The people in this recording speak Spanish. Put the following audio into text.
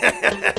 Gracias.